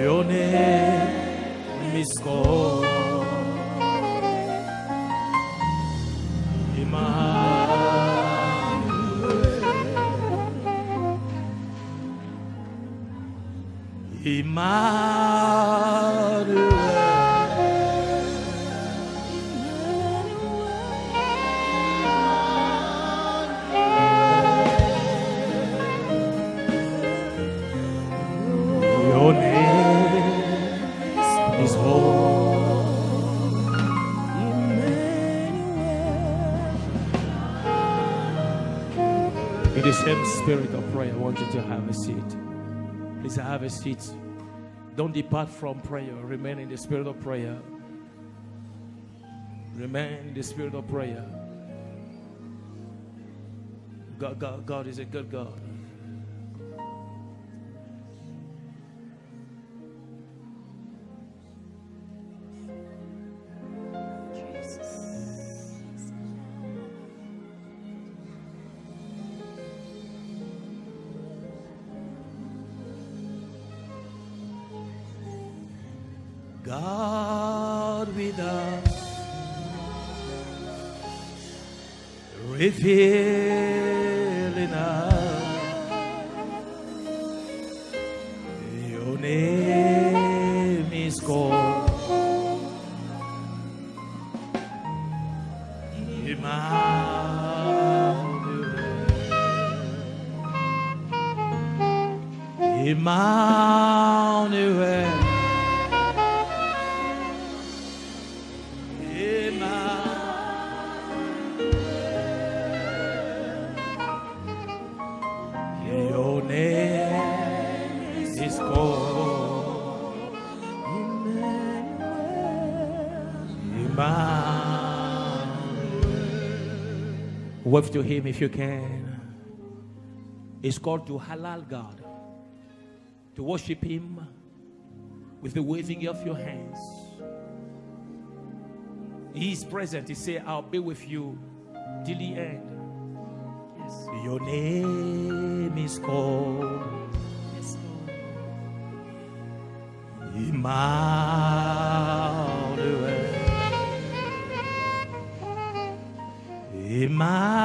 Your name is called have a seat. Please have a seat. Don't depart from prayer. Remain in the spirit of prayer. Remain in the spirit of prayer. God, God, God is a good God. God with us, To him if you can. It's called to halal God. To worship him with the waving of your hands. He is present. He said, I'll be with you till the end. Yes. Your name is called Yes. Emmanuel. Emmanuel.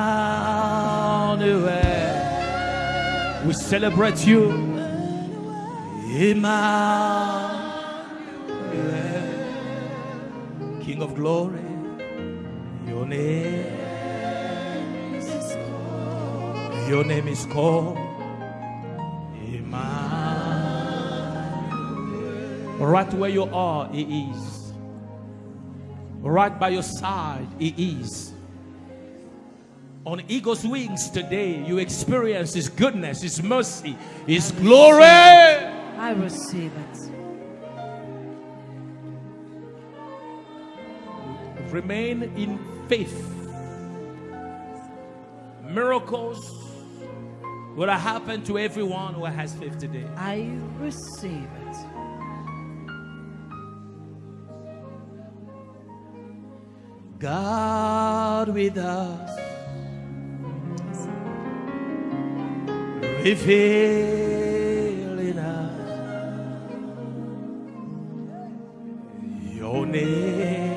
We celebrate you. Emmanuel. King of glory. Your name. Your name is called Emmanuel. Right where you are, He is. Right by your side, He is. On eagle's wings today, you experience His goodness, His mercy, His glory. I receive it. Remain in faith. Miracles will happen to everyone who has faith today. I receive it. God with us, revealing us. Your name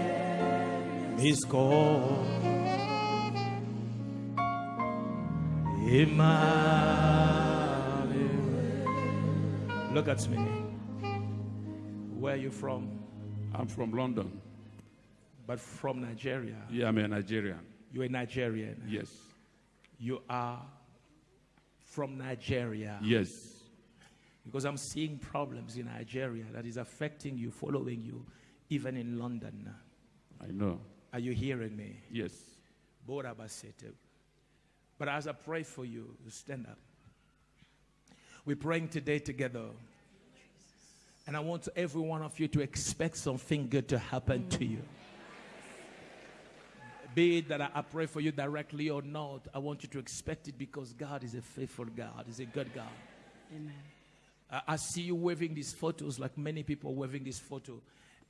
is called Emmanuel. Look at me. Where are you from? I'm from London. But from Nigeria. Yeah, I'm a Nigerian. You're a Nigerian. Yes. You are from Nigeria. Yes. Because I'm seeing problems in Nigeria that is affecting you, following you, even in London. I know. Are you hearing me? Yes. But as I pray for you, you stand up. We're praying today together. And I want every one of you to expect something good to happen to you. Be it that I I pray for you directly or not, I want you to expect it because God is a faithful God, He's a good God. Amen. I I see you waving these photos like many people waving this photo.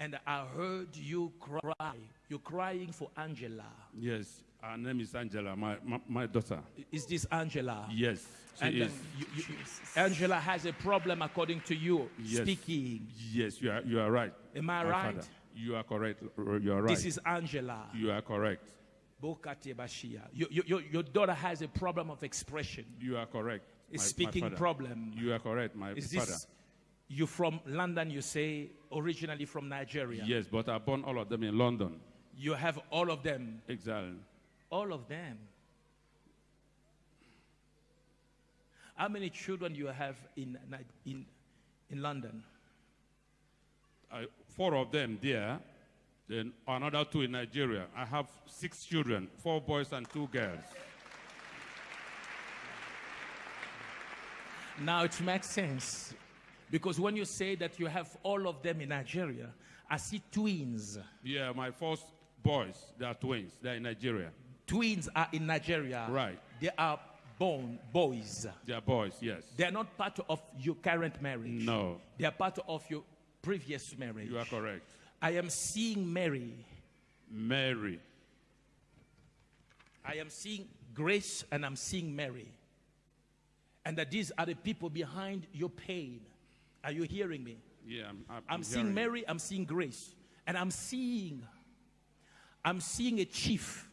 And I heard you cry. You're crying for Angela. Yes. Her name is Angela, my, my, my daughter. Is this Angela? Yes, she And uh, is. you, you, Angela has a problem according to you Yes. speaking. Yes, you are, you are right. Am I my right? father. You are correct. You are right. This is Angela. you are correct. Bokate Bashia. Your, your, your- daughter has a problem of expression. You are correct. A my- my speaking father. problem. You are correct, my Is father. this you from London? You say originally from Nigeria. Yes, but I born all of them in London. You have all of them. Exactly. All of them. How many children you have in in in London? I, four of them there, then another two in Nigeria. I have six children, four boys and two girls. Now it makes sense because when you say that you have all of them in Nigeria, I see twins. Yeah, my first boys, they are twins. They're in Nigeria. Twins are in Nigeria. Right. They are born boys. They are boys, yes. They are not part of your current marriage. No, They are part of your previous marriage. you are correct. I am seeing Mary. Mary. I am seeing Grace and I'm seeing Mary. And that these are the people behind your pain. Are you hearing me? Yeah, I'm, I'm, I'm seeing. Mary, I'm seeing Grace. And I'm seeing I'm seeing a chief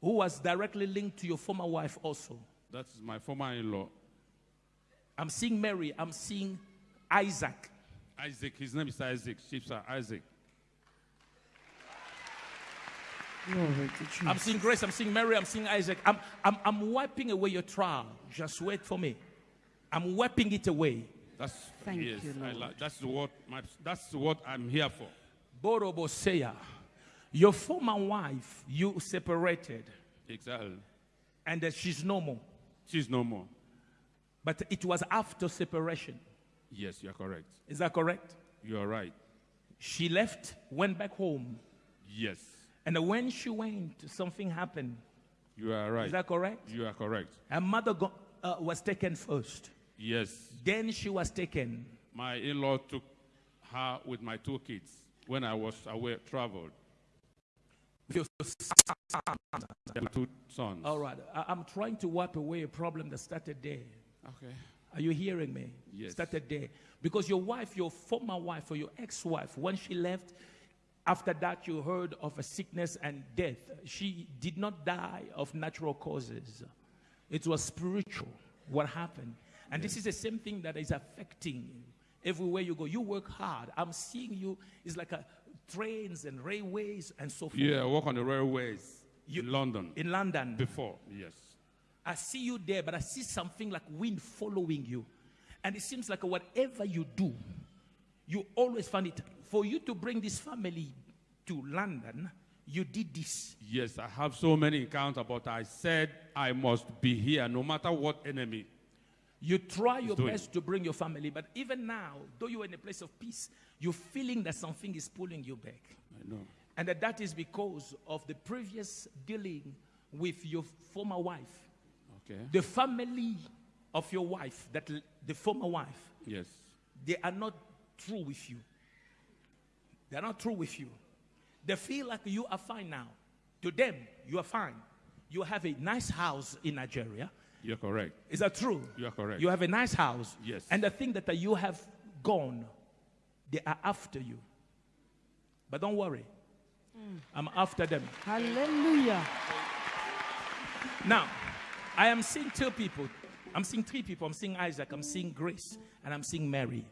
who was directly linked to your former wife also. That's my former in-law, I'm seeing Mary, I'm seeing Isaac. Isaac. His name is Isaac. Chief Sir Isaac. Glory to Jesus. I'm seeing Grace, I'm seeing Mary, I'm seeing Isaac. I'm, I'm, I'm wiping away your trial. Just wait for me. I'm wiping it away. That's Thank yes. you, I Lord. like, that's what my, that's what I'm here for. Borobo Seya, your former wife, you separated, Exactly. and that she's no more. She's no more. But it was after separation. Yes, you are correct. Is that correct? You are right. She left, went back home, Yes, and when she went, something happened. you are right. Is that correct? you are correct. Her mother go, uh, was taken first. Yes, Then she was taken. my in-law took her with my two kids when I was away, traveled. Your two sons. All right. I- I'm trying to wipe away a problem that started there. Okay. Are you hearing me? Yes. Started there. Because your wife, your former wife or your ex wife, when she left, after that you heard of a sickness and death. She did not die of natural causes, it was spiritual. What happened? And this is the same thing that is affecting you. Everywhere you go, you work hard. I'm seeing you, it's like a, trains and railways and so forth. Yeah, I work on the railways You- in London In London, before. Yes. I see you there, but I see something like wind following you. And it seems like whatever you do, you always find it. For you to bring this family to London, you did this. Yes, I have so many encounters, but I said I must be here no matter what enemy. You try your doing. best to bring your family, but even now, though you're in a place of peace, you're feeling that something is pulling you back. I know. And that that is because of the previous dealing with your former wife. Okay. The family of your wife, that the former wife, Yes. they are not true with you. They are not true with you. They feel like you are fine now. To them, you are fine. You have a nice house in Nigeria. You're correct. Is that true? You are correct. You have a nice house. Yes. And the thing that you have gone, they are after you. But don't worry. Mm. I'm after them. Hallelujah. Now, I am seeing two people. I'm seeing three people. I'm seeing Isaac, I'm seeing Grace, and I'm seeing Mary.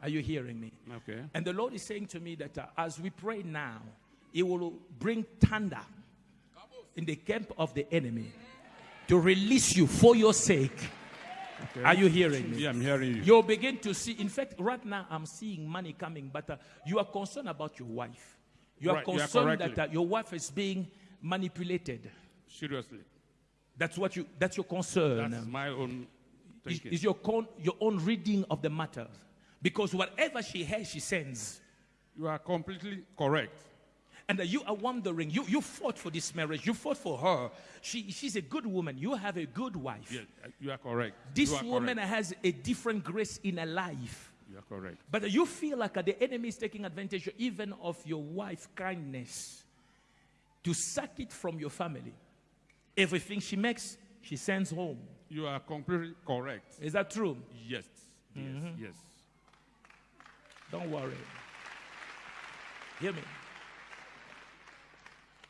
Are you hearing me? Okay. And the Lord is saying to me that uh, as we pray now, He will bring thunder in the camp of the enemy to release you for your sake. Are you hearing me? Yeah, I'm hearing you. You'll begin to see. In fact, right now I'm seeing money coming, but uh, you are concerned about your wife. You are Right, you are concerned that uh, your wife is being manipulated. Seriously. That's what you. That's your concern. That's my own is, is your con, your own reading of the matter, because whatever she has, she sends. you are completely correct. And uh, you are wondering, you, you fought for this marriage, you fought for her. She, she's a good woman, you have a good wife. Yes, you are correct. This are woman correct. has a different grace in her life. You are correct. But uh, you feel like uh, the enemy is taking advantage even of your wife's kindness to suck it from your family. Everything she makes, she sends home. You are completely correct. Is that true? Yes. Yes. Mm-hmm. Yes. Don't worry. Hear me.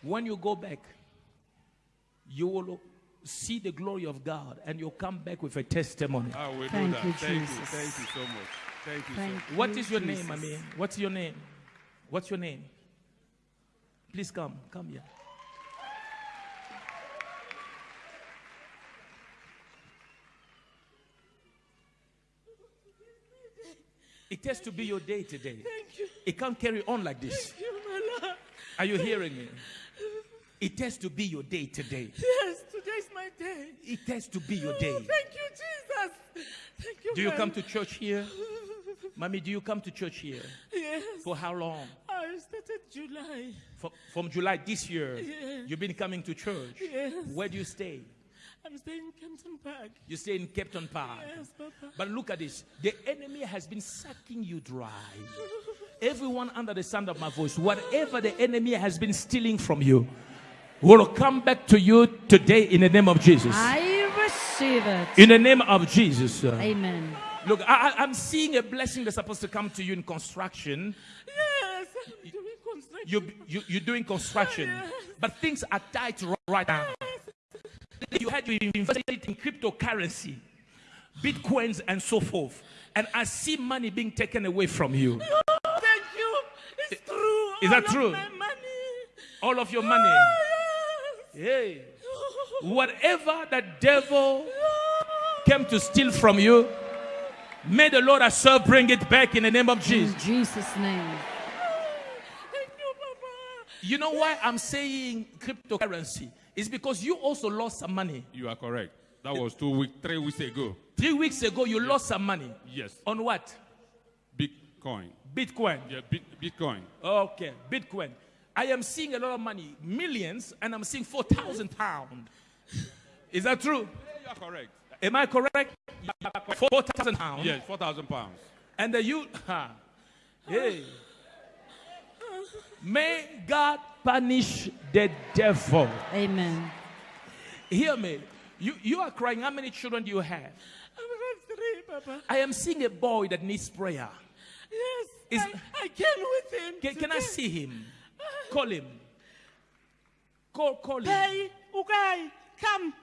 When you go back, you will see the glory of God and you'll come back with a testimony. Ah, I will Thank do that. you, Thank you. Jesus. Thank you so much. Thank you Thank so much. What you, is your name, Jesus. I mean? What's your name? What's your name? Please come. Come here. It has to be your day today. Thank you. It can't carry on like this. Thank you, my Lord. Are you hearing me? It has to be your day today. Yes, today's my day. It has to be your Oh, day. thank you, Jesus. Thank you. Do you come to church here? Mommy, do you come to church here? Yes. For how long? I started July. From, from July this year, Yeah. you've been coming to church. Yes. Where do you stay? I'm staying in Kempton Park. You stay in Kempton Park. Yes, Papa. But look at this. The enemy has been sucking you dry. Everyone under the sound of my voice, whatever the enemy has been stealing from you, will come back to you today in the name of Jesus. I receive it. In the name of Jesus. Amen. Look, I, I- I'm seeing a blessing that's supposed to come to you in construction. Yes, I'm doing construction. You, you, you're doing construction, but things are tight right now. You had to invest in cryptocurrency, bitcoins, and so forth. And I see money being taken away from you. Oh, thank you. It's true. Is that All of true? My money. All of your money. Oh, yes. Hey. Oh. Whatever the devil oh. came to steal from you, may the Lord I serve bring it back in the name of Jesus. In Jesus' name. Thank you, Papa. You know why I'm saying cryptocurrency? It's because you also lost some money. You are correct. That was two weeks, three weeks ago. Three weeks ago, you lost some money. Yes. On what? Bitcoin. Bitcoin. Yeah, bit, Bitcoin. Okay, Bitcoin. I am seeing a lot of money, millions, and I'm seeing 4,000 pounds. Is that true? You are correct. Am I correct? 4,000 pounds. Yes, 4,000 pounds. And the you, ha, hey. May God punish the devil. Amen. Hear me. You, you are crying. How many children do you have? I'm got three, Papa. I am seeing a boy that needs prayer. Yes. Is- I, I came with him. Can, can I see him? Ah. Call him. Call, call him. Hey, Ugai, come.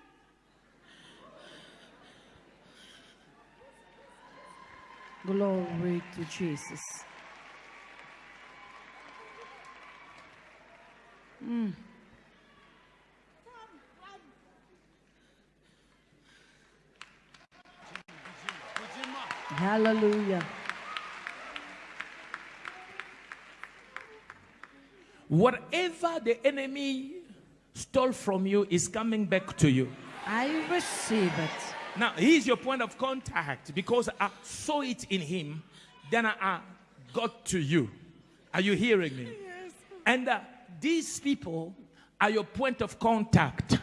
Glory to Jesus. Hallelujah. Whatever the enemy stole from you is coming back to you. I receive it. Now, he's your point of contact because I saw it in him, then I, I got to you. Are you hearing me? Yes. And uh, these people are your point of contact.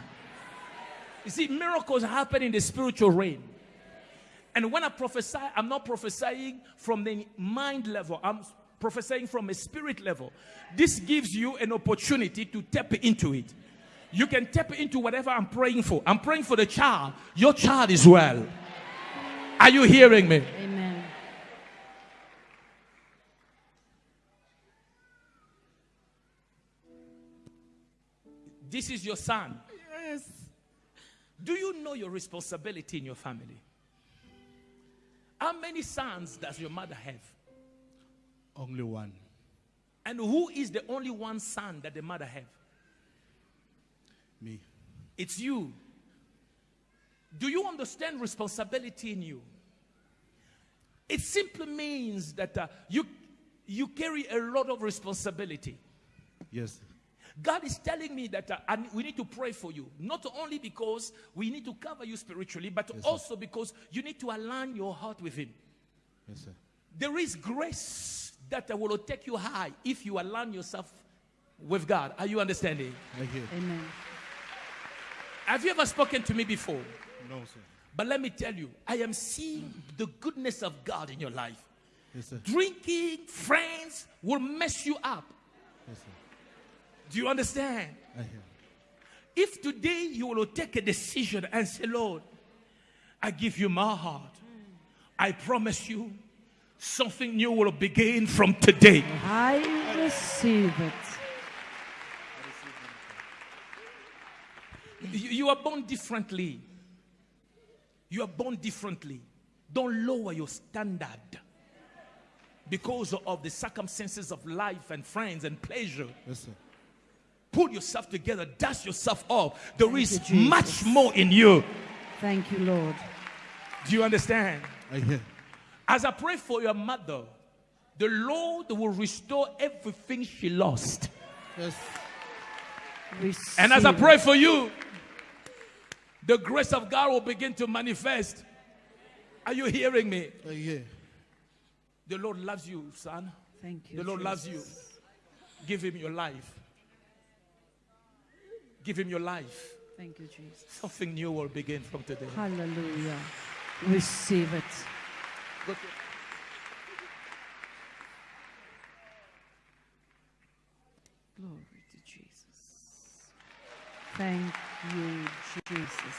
You see, miracles happen in the spiritual realm. And when I prophesy, I'm not prophesying from the mind level, I'm prophesying from a spirit level. This gives you an opportunity to tap into it. You can tap into whatever I'm praying for. I'm praying for the child. Your child is well. Are you hearing me? Amen. This is your son. Yes. Do you know your responsibility in your family? How many sons does your mother have? Only one. And who is the only one son that the mother have? Me. It's you. Do you understand responsibility in you? It simply means that uh, you, you carry a lot of responsibility. Yes. God is telling me that uh, and we need to pray for you, not only because we need to cover you spiritually, but Yes, sir. also because you need to align your heart with Him. Yes, sir. There is grace that uh, will take you high if you align yourself with God. Are you understanding? Thank you. Amen. Have you ever spoken to me before? No, sir. But let me tell you, I am seeing the goodness of God in your life. Yes, sir. Drinking, friends will mess you up. Yes, sir. Do you understand? If today you will take a decision and say, Lord, I give you my heart, I promise you something new will begin from today. I receive it. You, you are born differently. You are born differently. Don't lower your standard because of the circumstances of life and friends and pleasure. Yes, sir. Pull yourself together, dust yourself off. There Thank is you, much more in you. Thank you, Lord. Do you understand? I hear. As I pray for your mother, the Lord will restore everything she lost. Yes. Receive And as I pray for you, the grace of God will begin to manifest. Are you hearing me? I hear. The Lord loves you, son. Thank you. The Lord loves you. Give him your life. Give him your life. Thank you, Jesus. Something new will begin from today. Hallelujah. Receive it. Glory to Jesus. Thank you, Jesus.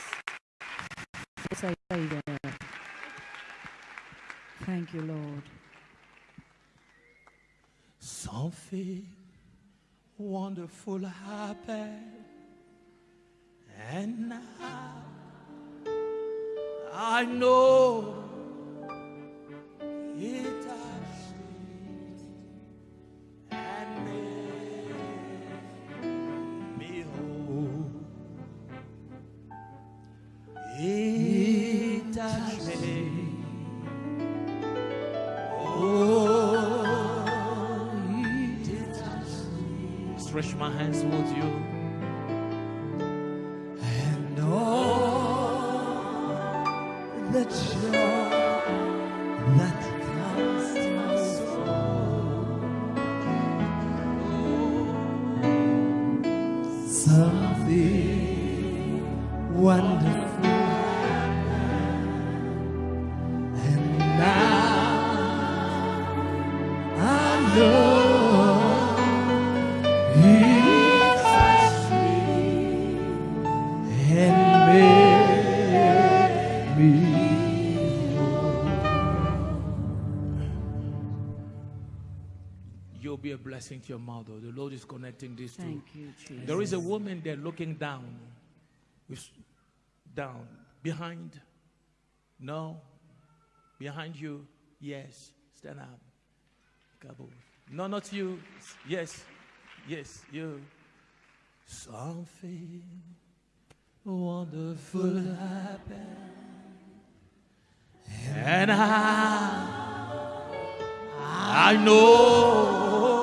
Yes, I say there. Thank you, Lord. Something wonderful happened. And now I know it the joy blessing to your mother. The Lord is connecting these two. Thank you, Jesus. There is a woman there looking down. With, down. Behind. No. Behind you. Yes. Stand up. No, not you. Yes. Yes, you. Something wonderful happened. And I, I know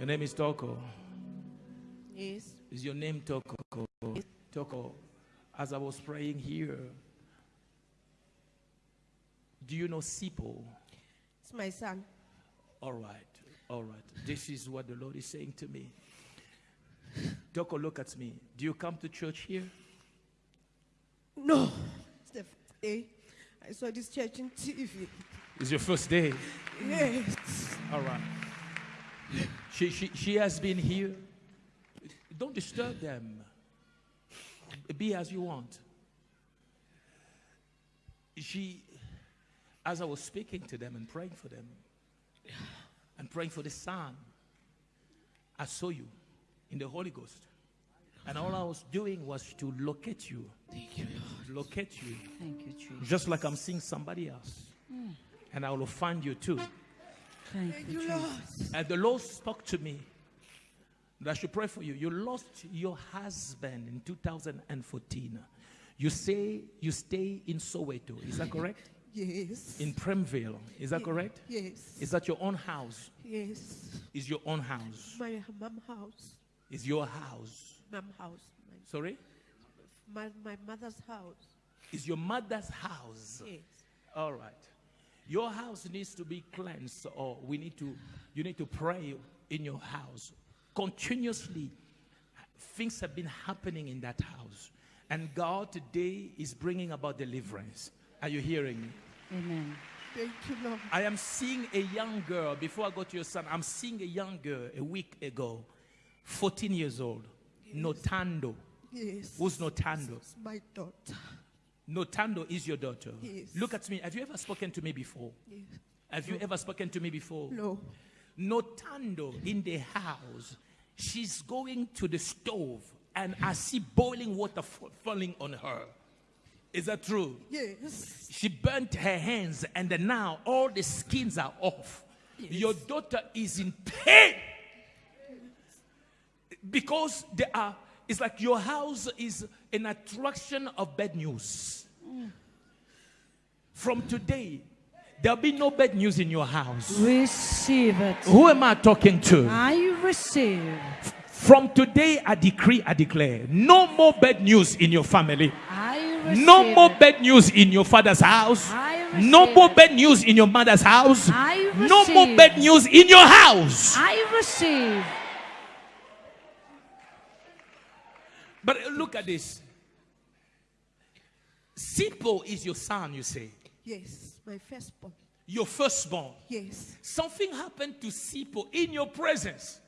Your name is Toko. Yes. Is your name Toko? Toko. As I was praying here, do you know Sipo? It's my son. All right, all right. This is what the Lord is saying to me. Toko, look at me. Do you come to church here? No. It's the first day I saw this church in TV. It's your first day. Yes. All right. She, she, she has been here. Don't disturb them. Be as you want. She, as I was speaking to them and praying for them, and praying for the son, I saw you in the Holy Ghost. And all I was doing was to locate you. Thank you, Lord. Locate you. Thank you, Jesus. Just like I'm seeing somebody else. And I will find you too. Thank you, Jesus. And the Lord spoke to me that I should pray for you. You lost your husband in 2014. You say you stay in Soweto. Is that correct? Yes. In Premville. Is that correct? Yes. Is that your own house? Yes. Is your own house? My mom house. Is your house? Mom house. Sorry? My, my, my mother's house. is your mother's house. Yes. All right. Your house needs to be cleansed, or we need to, you need to pray in your house. Continuously, things have been happening in that house. And God today is bringing about deliverance. Are you hearing me? Amen. Thank you, Lord. I am seeing a young girl, before I go to your son, I'm seeing a young girl a week ago, 14 years old, Notando. Yes. Who's Notando? It's my daughter. Notando is your daughter. Yes. Look at me. Have you ever spoken to me before? Yes. Have you ever spoken to me before? No. Notando in the house. She's going to the stove and I see boiling water fa- falling on her. Is that true? Yes. She burnt her hands and now all the skins are off. Your daughter is in pain because there are. It's like your house is an attraction of bad news. From today, there'll be no bad news in your house. Receive it. Who am I talking to? I receive. From today, I decree, I declare, no more bad news in your family. I receive. No more it. bad news in your father's house. I No more it. bad news in your mother's house. I No more bad news in your house. I receive. But look at this. Sipo is your son, you say. Yes. My firstborn. Your firstborn. Yes. Something happened to Sipo in your presence.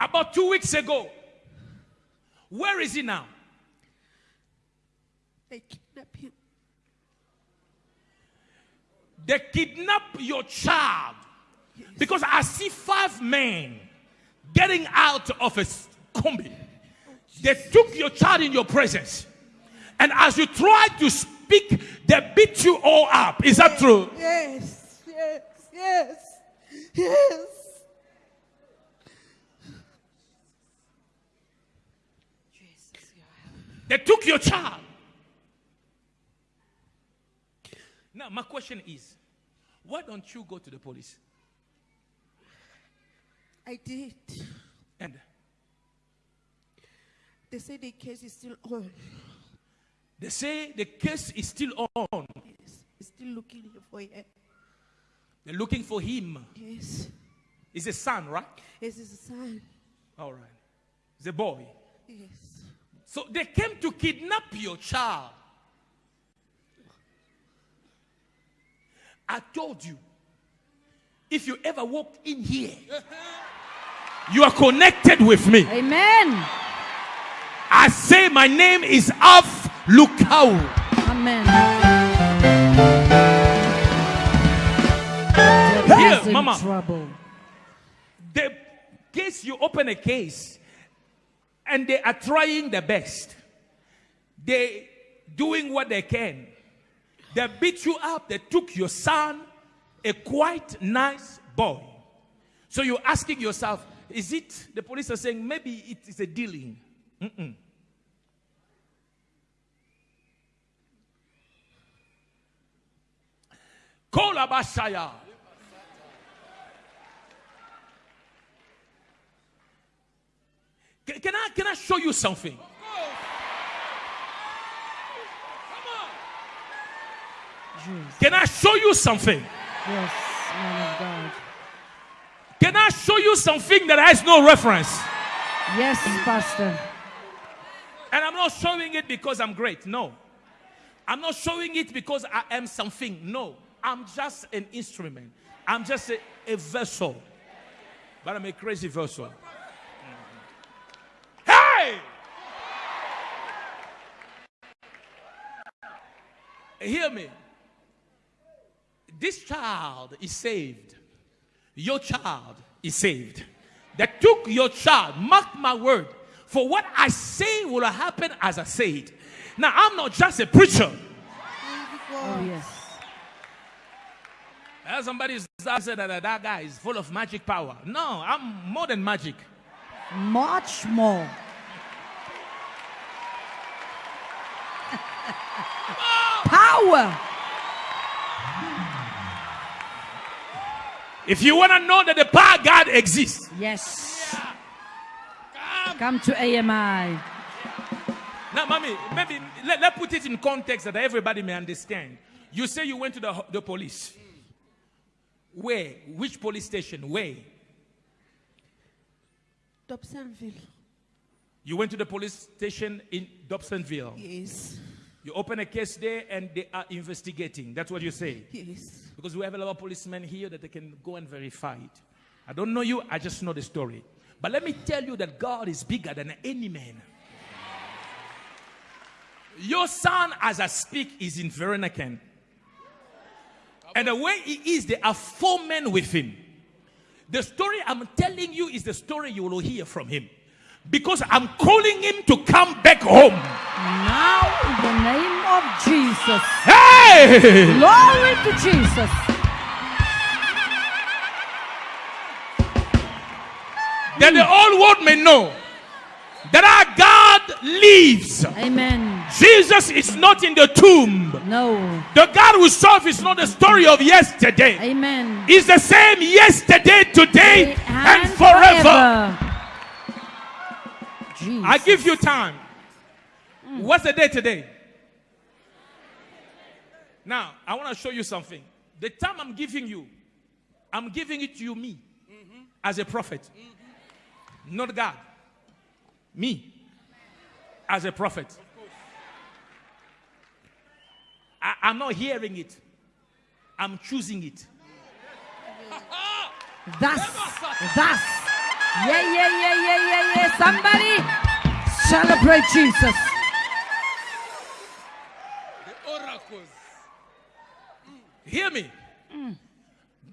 About two weeks ago. Where is he now? They kidnapped him. They kidnapped your child. Because I see five men getting out of a combi. They took your child in your presence. And as you try to speak, they beat you all up. Is that true? Yes. Yes. Yes. Yes. They took your child. Now, my question is why don't you go to the police? I did. And They say the case is still on. they say the case is still on. Yes. It's still looking for him. They're looking for him. Yes. He's a son, right? Yes, it's a son. All right. He's a boy. Yes. So they came to kidnap your child. I told you, if you ever walk in here, you are connected with me. Amen. I say my name is Alph Lukau. Amen. Here, Mama. trouble. The case you open a case and they are trying their best. They doing what they can. They beat you up. They took your son, a quite nice boy. So you're asking yourself, is it the police are saying maybe it is a dealing? Mm-mm. Kolabashaya. Can, can I can I show you something? Jesus. Can I show you something? Yes, man of God. Can I show you something that has no reference? Yes, Pastor. And I'm not showing it because I'm great. No. I'm not showing it because I am something. No. I'm just an instrument. I'm just a, a vessel. But I'm a crazy vessel. Mm-hmm. Hey! Hear me. This child is saved. Your child is saved. They took your child. Mark my word. For what I say will happen as I say it. Now, I'm not just a preacher. Oh, yes. Somebody said that that guy is full of magic power. No, I'm more than magic. Much more. Power. If you want to know that the power of God exists, Yes. Come to AMI. Now, mommy, maybe let, let put it in context that everybody may understand. You say you went to the, the police. Where? Which police station? Where? Dobsonville. You went to the police station in Dobsonville. Yes. You open a case there and they are investigating. That's what you say. Yes. Because we have a lot of policemen here that they can go and verify it. I don't know you, I just know the story. But let me tell you that God is bigger than any man. Your son, as I speak, is in Veronican. And the way he is, there are four men with him. The story I'm telling you is the story you will hear from him. Because I'm calling him to come back home. Now, in the name of Jesus. Hey! Glory to Jesus. That the whole world may know that our God lives. Amen. Jesus is not in the tomb. No. The God we serve is not the story of yesterday. Amen. He's the same yesterday, today, and forever. Jesus. I give you time. Mm. What's the day today? Now, I want to show you something. The time I'm giving you, I'm giving it to you, me, mm-hmm. as a prophet, mm-hmm. not God. Me, as a prophet. I, I'm not hearing it, I'm choosing it. Thus, thus. Yeah, yeah, yeah, yeah, yeah, yeah. Somebody celebrate Jesus. The oracles. Mm. Hear me.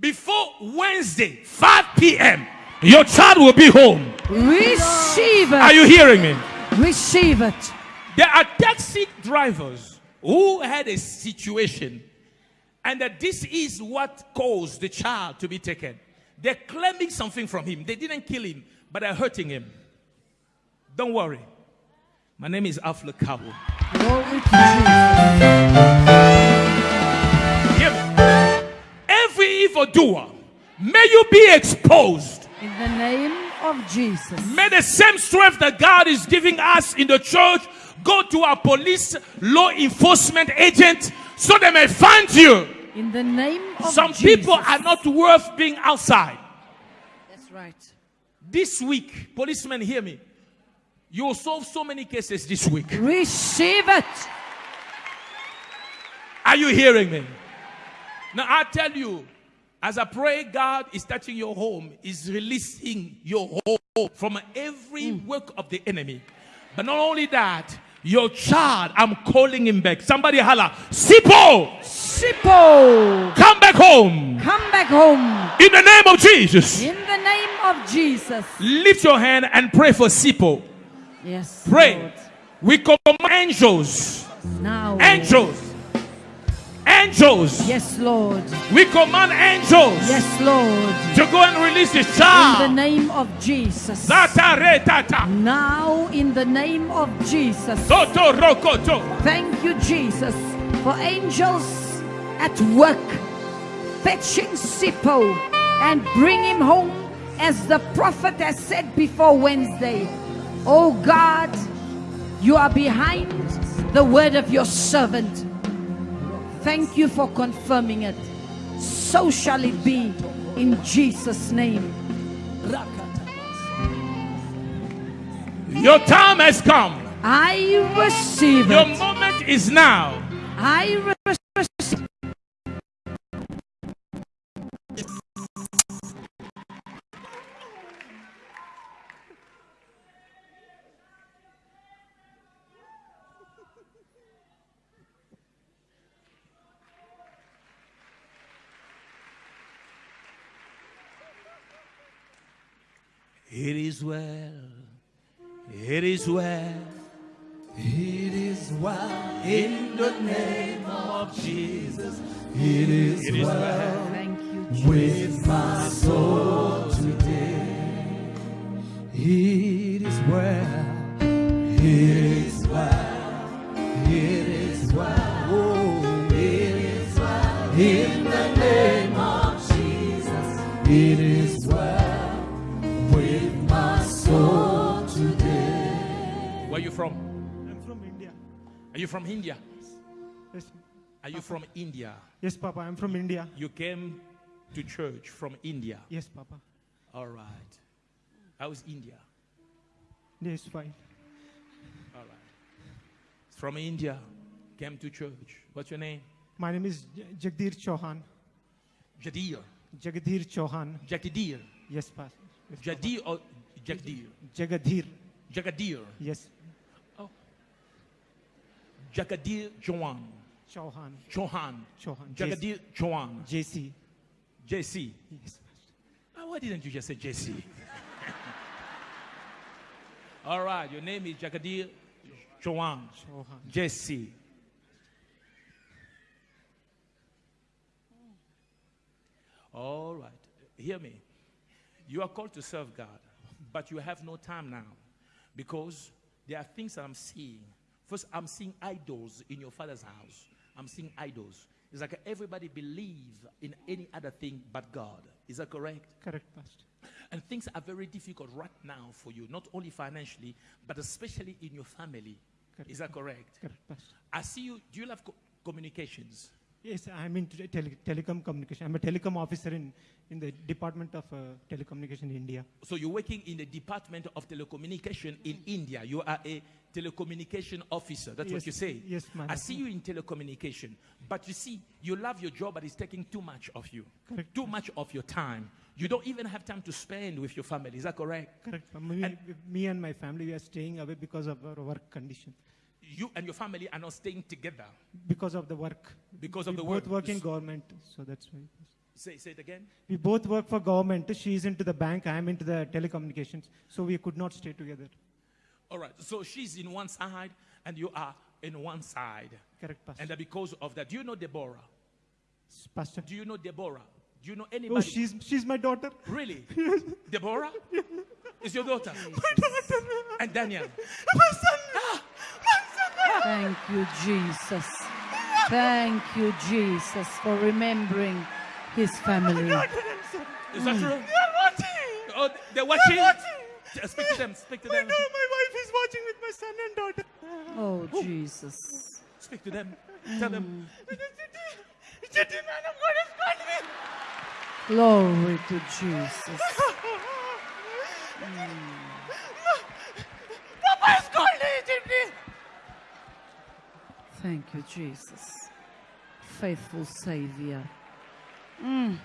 Before Wednesday, 5 p.m., your child will be home. Receive Are you hearing me? Receive it. There are taxi drivers who had a situation, and that this is what caused the child to be taken. They're claiming something from him. They didn't kill him, but they're hurting him. Don't worry. My name is Alph Lukau. Glory to Jesus. Hear me. Every evildoer, may you be exposed. In the name of Jesus. May the same strength that God is giving us in the church go to our police, law enforcement agent, so they may find you. In the name of Some Jesus. people are not worth being outside. That's right. This week, policemen, hear me. You will solve so many cases this week. Receive it. Are you hearing me? Now, I tell you, as I pray, God is touching your home, is releasing your home from every hmm. work of the enemy. But not only that, your child, I'm calling him back. Somebody holla, Sipo, Sipo. come back home. Come back home. In the name of Jesus. In the name of Jesus. Lift your hand and pray for Sipo. Yes. Pray. Lord. We command angels, Now. angels, angels. Yes, Lord. We command angels Yes, Lord. to go and release this child. In the name of Jesus. Zata re tata. Now, in the name of Jesus. Thank you, Jesus, for angels at work fetching Sipo and bring him home as the prophet has said before Wednesday. Oh God, you are behind the word of your servant. Thank you for confirming it. So shall it be in Jesus' name. Your time has come. I receive Your it. moment is now. I It is well. It is well. It is well in the name of Jesus. It is, it is well. Thank you, Jesus. with my soul you from India? Yes, Are you from India? yes, Papa. I'm from India. You came to church from India. Yes, Papa. All right. How's India? Yes, fine. All right. From India, came to church. What's your name? My name is Jagdir Chauhan. Jadir. Jagadir Chauhan. Jagadir. Yes, Pastor. Yes, Papa. Jadir or Jagdir? Jagadir. Jagadir. Yes, Jagadir Chauhan. Chauhan. Chauhan. Chauhan. Jagadir Chauhan. JC. JC. Yes. Ah, why didn't you just say JC? All right, your name is Jagadir Chauhan. Chauhan. JC. All right, hear me. You are called to serve God, but you have no time now because there are things that I'm seeing. First, I'm seeing idols in your father's house. I'm seeing idols. It's like everybody believe in any other thing but God. Is that correct? Correct, Pastor. And things are very difficult right now for you, not only financially, but especially in your family. Correct. Is that correct? Correct, Pastor. I see you. Do you love co- communications? Yes, I'm in tele- tele- telecom communication. I'm a telecom officer in, in the Department of uh, Telecommunication in India. So you're working in the Department of Telecommunication in India. You are a telecommunication officer. That's what you say. yes, ma'am. I see you in telecommunication, but you see, you love your job, but it's taking too much of you, Correct. too much of your time. You don't even have time to spend with your family. Is that correct? Correct. Me, And- me and my family, we are staying away because of our work condition. You and your family are not staying together Because of the work. because we of the both work. work in government, so that's why. Say, say it again. We both work for government. She's into the bank. I'm into the telecommunications. So we could not stay together. All right. So she's in one side and you are in one side. Correct, Pastor. And that because of that, do you know Deborah? Pastor. Do you know Deborah? Do you know anybody? Oh, anybody? she's she's my daughter. Really? Deborah? Is your daughter? My daughter. And Daniel? Ah! Thank you, Jesus. Thank you, Jesus, for remembering his family. Is that mm. true? watching. Oh, they're watching? watching. Speak to them. Speak to them. My wife is watching with my son and daughter. Oh, Jesus. Speak to them. Tell them. Chetty man of God has called me. Glory to Jesus. Papa has called. Thank you, Jesus. Faithful Savior. Mm.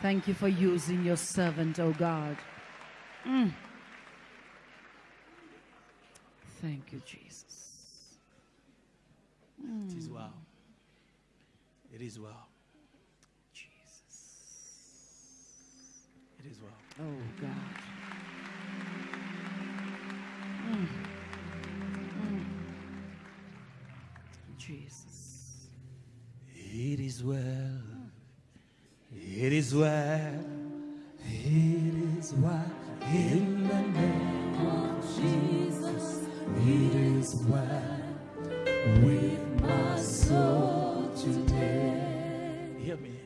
Thank you for using your servant, oh God. Mm. Thank you, Jesus. It is well. It is well. Jesus. It is well. Oh God. Mm. Jesus. It is well. It is well. It is well. In the name. It is well with my soul today. Hear me.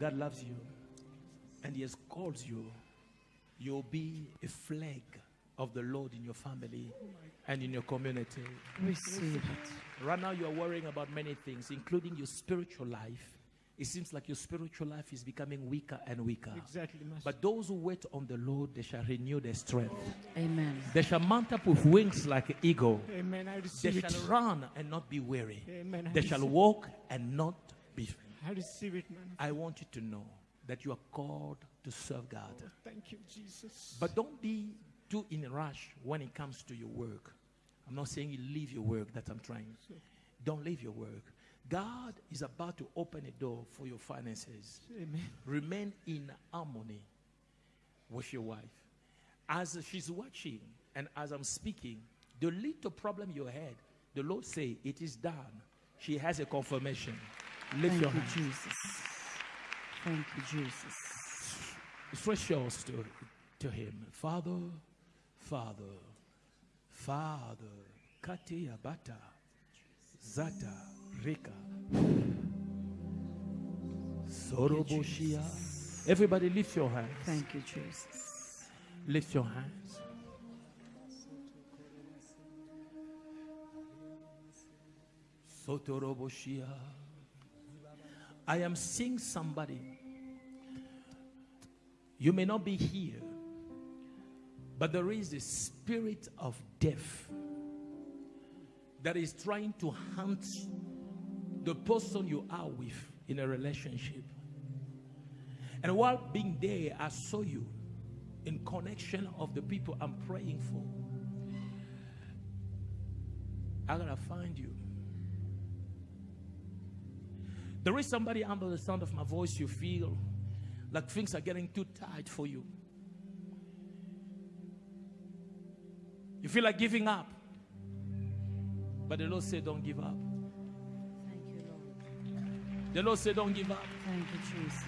God loves you and He has called you. You'll be a flag of the Lord in your family and in your community. Receive it. Right now, you are worrying about many things, including your spiritual life. It seems like your spiritual life is becoming weaker and weaker. Exactly, Master. But those who wait on the Lord, they shall renew their strength. Amen. They shall mount up with wings like an eagle. Amen. I They receive it. shall run and not be weary. Amen. I They shall walk and not be faint. I receive it, man. I want you to know that you are called to serve God. Oh, thank you, Jesus. But don't be too in a rush when it comes to your work. I'm not saying you leave your work, that I'm trying. Don't leave your work. God is about to open a door for your finances. Amen. Remain in harmony with your wife. As she's watching and as I'm speaking, the little problem you had, the Lord say it is done. She has a confirmation. Lift Thank your you, hand. Jesus. Thank you, Jesus. Stretch yours to, to him. Father, Father, Father, Kati Abata, Zata, Rika, Soroboshia. Everybody lift your hands. Thank you, Jesus. Lift your hands. Sotoroboshia. I am seeing somebody. You may not be here, but there is a spirit of death that is trying to hunt the person you are with in a relationship. And while being there, I saw you in connection of the people I'm praying for. I gotta find you. There is somebody under the sound of my voice you feel like things are getting too tight for you. You feel like giving up. But the Lord said, Don't give up. Thank you, Lord. The Lord said, Don't give up. Thank you, Jesus.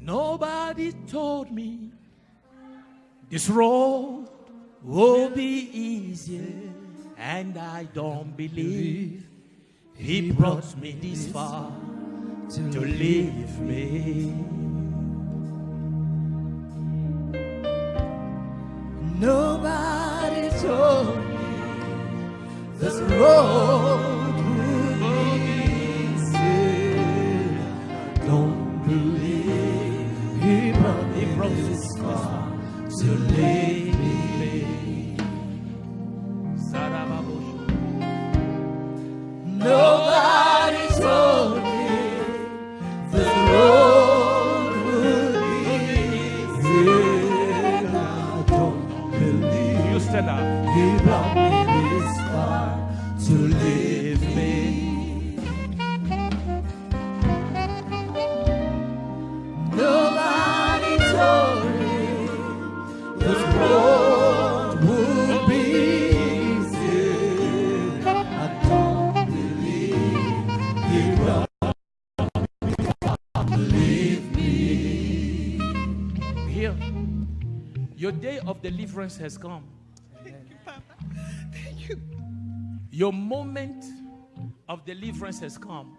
Nobody told me this road will be easy, and I don't believe He brought me this far to leave me. Nobody this road would be easy. Don't believe he far to leave deliverance has come. Thank you, Papa. Thank you. Your moment of deliverance has come.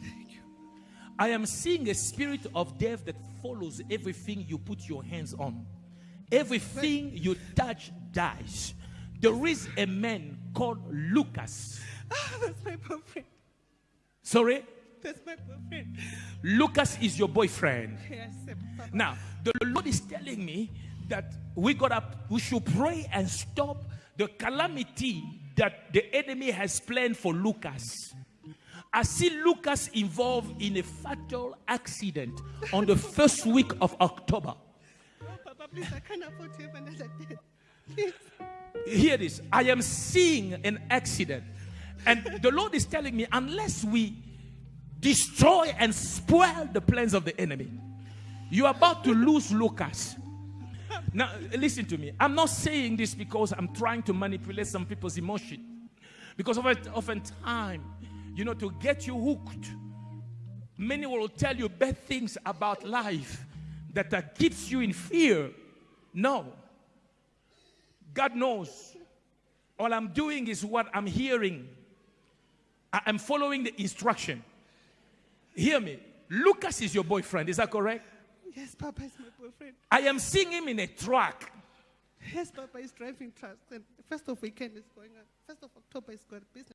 Thank you. I am seeing a spirit of death that follows everything you put your hands on. Everything you touch dies. There is a man called Lucas. Ah, that's my boyfriend. Sorry? That's my boyfriend. Lucas is your boyfriend. Yes, Papa. Now, the Lord is telling me that we gotta we should pray and stop the calamity that the enemy has planned for Lucas. I see Lucas involved in a fatal accident on the first week of October. Oh, Papa, please, I can't afford to have another death. Please. Hear this. I am seeing an accident. And the Lord is telling me, unless we destroy and spoil the plans of the enemy, you are about to lose Lucas. Now, listen to me. I'm not saying this because I'm trying to manipulate some people's emotion. Because of often, time, you know, to get you hooked, many will tell you bad things about life that uh, keeps you in fear. No. God knows. All I'm doing is what I'm hearing. I am following the instruction. Hear me. Lucas is your boyfriend. Is that correct? Yes, Papa is my boyfriend. I am seeing him in a truck. Yes, Papa is driving trucks. And first of weekend is going on. First of October is going business.